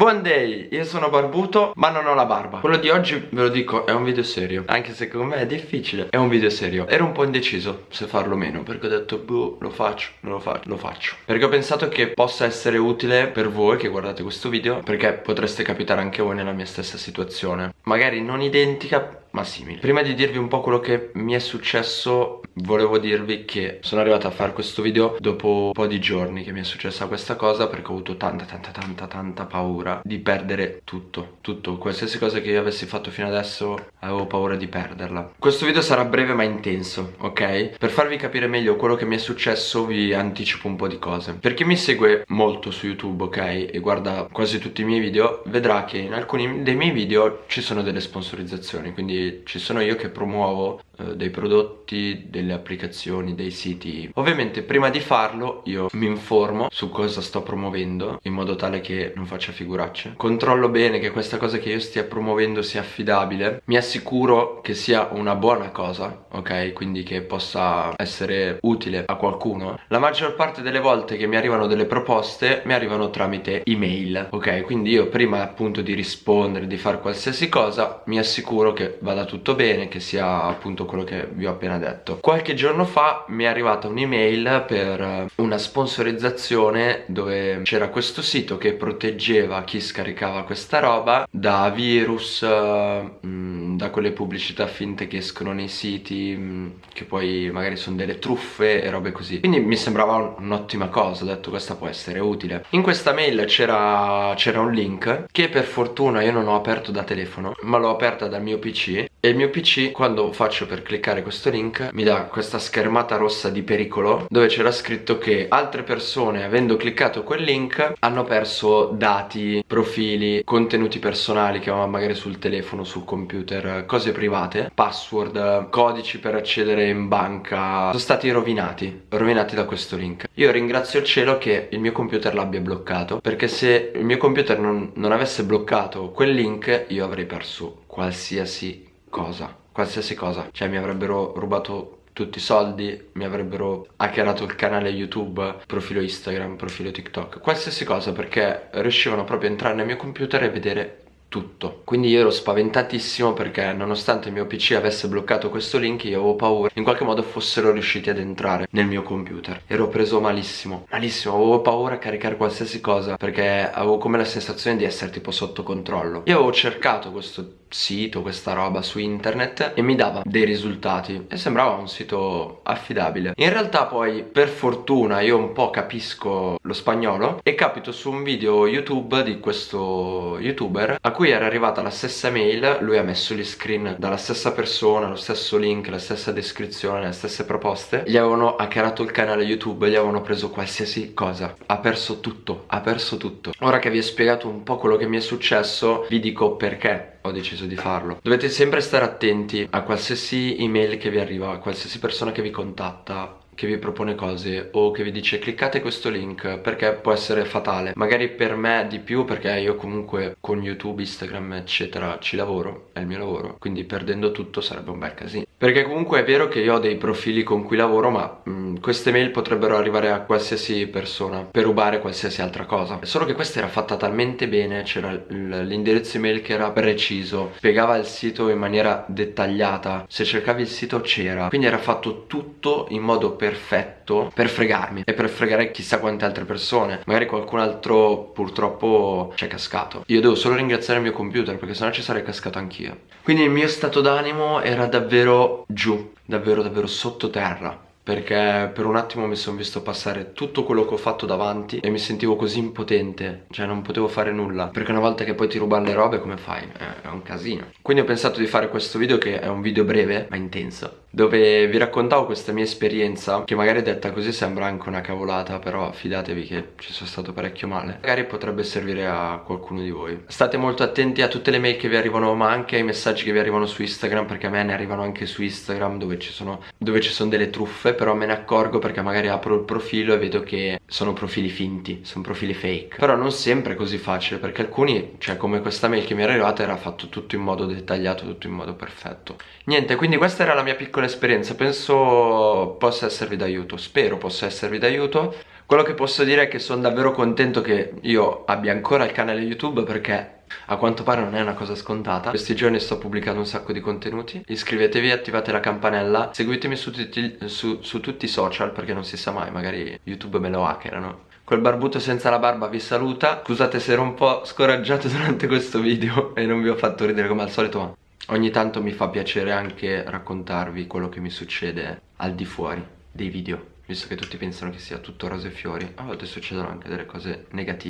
Buon day, io sono barbuto ma non ho la barba. Quello di oggi ve lo dico è un video serio. Anche se con me è difficile È un video serio. Ero un po' indeciso se farlo o meno Perché ho detto boh lo faccio, non lo faccio, lo faccio. Perché ho pensato che possa essere utile per voi che guardate questo video Perché potreste capitare anche voi nella mia stessa situazione. Magari non identica ma simili Prima di dirvi un po' quello che mi è successo Volevo dirvi che sono arrivato a fare questo video dopo un po' di giorni che mi è successa questa cosa Perché ho avuto tanta tanta tanta tanta paura di perdere tutto Tutto, qualsiasi cosa che io avessi fatto fino adesso avevo paura di perderla Questo video sarà breve ma intenso, ok? Per farvi capire meglio quello che mi è successo vi anticipo un po' di cose Per chi mi segue molto su YouTube, ok? E guarda quasi tutti i miei video Vedrà che in alcuni dei miei video ci sono delle sponsorizzazioni Quindi ci sono io che promuovo eh, dei prodotti, delle applicazioni, dei siti Ovviamente prima di farlo io mi informo su cosa sto promuovendo in modo tale che non faccia figuracce Controllo bene che questa cosa che io stia promuovendo sia affidabile Mi assicuro che sia una buona cosa, ok? Quindi che possa essere utile a qualcuno La maggior parte delle volte che mi arrivano delle proposte mi arrivano tramite email, ok? Quindi io prima appunto di rispondere, di fare qualsiasi cosa mi assicuro che vada tutto bene, che sia appunto quello che vi ho appena detto. Qualche giorno fa mi è arrivata un'email per eh, una sponsorizzazione dove c'era questo sito che proteggeva chi scaricava questa roba da virus, mh, mm, da quelle pubblicità finte che escono nei siti mm, che poi magari sono delle truffe e robe così. Quindi mi sembrava un'ottima cosa, ho detto questa può essere utile. In questa mail c'era un link che per fortuna io non ho aperto da telefono ma l'ho aperta dal mio pc e il mio pc quando faccio per cliccare questo link mi dà questa schermata rossa di pericolo dove c'era scritto che altre persone avendo cliccato quel link hanno perso dati, profili, contenuti personali che avevano magari sul telefono, sul computer, cose private, password, codici per accedere in banca sono stati rovinati, rovinati da questo link. Io ringrazio il cielo che il mio computer l'abbia bloccato perché se il mio computer non, non avesse bloccato quel link io avrei perso qualsiasi cosa qualsiasi cosa. Cioè mi avrebbero rubato tutti i soldi, mi avrebbero hackerato il canale YouTube, profilo Instagram, profilo TikTok, qualsiasi cosa perché riuscivano proprio a entrare nel mio computer e vedere tutto. Quindi io ero spaventatissimo perché nonostante il mio pc avesse bloccato questo link io avevo paura in qualche modo fossero riusciti ad entrare nel mio computer. Ero preso malissimo malissimo. Avevo paura a caricare qualsiasi cosa perché avevo come la sensazione di essere tipo sotto controllo. Io avevo cercato questo sito, questa roba su internet e mi dava dei risultati e sembrava un sito affidabile. In realtà poi per fortuna io un po' capisco lo spagnolo e capito su un video youtube di questo youtuber a cui era arrivata la stessa mail lui ha messo gli screen dalla stessa persona lo stesso link, la stessa descrizione le stesse proposte gli avevano hackerato il canale youtube gli avevano preso qualsiasi cosa. Ha perso tutto, ha perso tutto. Ora che vi ho spiegato un po' quello che mi è successo vi dico perché ho deciso di farlo. Dovete sempre stare attenti a qualsiasi email che vi arriva A qualsiasi persona che vi contatta che vi propone cose o che vi dice cliccate questo link perché può essere fatale. Magari per me di più perché io comunque con youtube instagram eccetera ci lavoro è il mio lavoro quindi perdendo tutto sarebbe un bel casino. Perché comunque è vero che io ho dei profili con cui lavoro ma mh, mm, queste mail potrebbero arrivare a qualsiasi persona per rubare qualsiasi altra cosa. Solo che questa era fatta talmente bene c'era l'indirizzo email che era preciso spiegava il sito in maniera dettagliata se cercavi il sito c'era. Quindi era fatto tutto in modo perfetto per fregarmi e per fregare chissà quante altre persone magari qualcun altro purtroppo ci è cascato io devo solo ringraziare il mio computer perché sennò ci sarei cascato anch'io quindi il mio stato d'animo era davvero giù, davvero davvero sottoterra perché per un attimo mi sono visto passare tutto quello che ho fatto davanti e mi sentivo così impotente, cioè non potevo fare nulla, perché una volta che poi ti rubano le robe come fai? È un casino. Quindi ho pensato di fare questo video che è un video breve ma intenso, dove vi raccontavo questa mia esperienza, che magari detta così sembra anche una cavolata, però fidatevi che ci sono stato parecchio male. Magari potrebbe servire a qualcuno di voi. State molto attenti a tutte le mail che vi arrivano, ma anche ai messaggi che vi arrivano su Instagram, perché a me ne arrivano anche su Instagram dove ci sono, dove ci sono delle truffe però me ne accorgo perché magari apro il profilo e vedo che sono profili finti, sono profili fake però non sempre è così facile perché alcuni, cioè come questa mail che mi era arrivata era fatto tutto in modo dettagliato, tutto in modo perfetto niente, quindi questa era la mia piccola esperienza penso possa esservi d'aiuto, spero possa esservi d'aiuto. Quello che posso dire è che sono davvero contento che io abbia ancora il canale YouTube perché a quanto pare non è una cosa scontata. Questi giorni sto pubblicando un sacco di contenuti. Iscrivetevi, attivate la campanella. Seguitemi su tutti, su, su tutti i social Perché non si sa mai, magari YouTube me lo hackerano. Quel barbuto senza la barba vi saluta. Scusate se ero un po' scoraggiato durante questo video E non vi ho fatto ridere come al solito ma Ogni tanto mi fa piacere anche raccontarvi quello che mi succede al di fuori dei video Visto che tutti pensano che sia tutto rose e fiori. A volte succedono anche delle cose negative